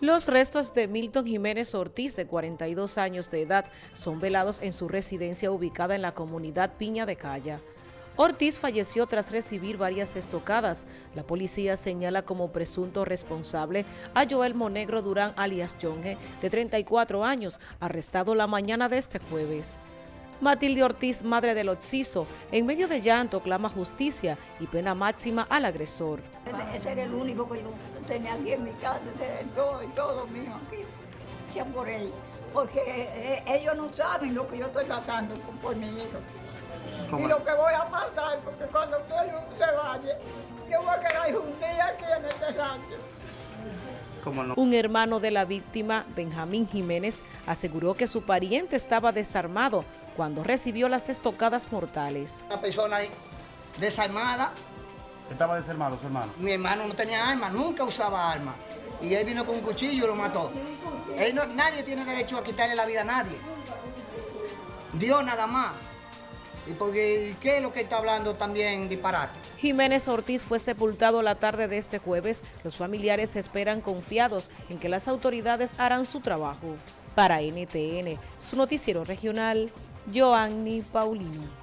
Los restos de Milton Jiménez Ortiz, de 42 años de edad, son velados en su residencia ubicada en la comunidad Piña de Calla. Ortiz falleció tras recibir varias estocadas. La policía señala como presunto responsable a Joel Monegro Durán alias Jonge, de 34 años, arrestado la mañana de este jueves. Matilde Ortiz, madre del occiso, en medio de llanto clama justicia y pena máxima al agresor. Ese, era el único que yo tenía aquí en mi casa, ese era todo, todo mío aquí, sean por él. Porque eh, ellos no saben lo que yo estoy pasando por, mi hijo. Y lo que voy a pasar, porque cuando usted se vaya, yo voy a quedar un día aquí en este rancho. Un hermano de la víctima, Benjamín Jiménez, aseguró que su pariente estaba desarmado cuando recibió las estocadas mortales. Una persona desarmada. ¿Estaba desarmado su hermano? Mi hermano no tenía arma, nunca usaba arma. Y él vino con un cuchillo y lo mató. nadie tiene derecho a quitarle la vida a nadie. Dios nada más. ¿Y qué es lo que está hablando también disparate? Jiménez Ortiz fue sepultado la tarde de este jueves. Los familiares esperan confiados en que las autoridades harán su trabajo. Para NTN, su noticiero regional, Joanny Paulino.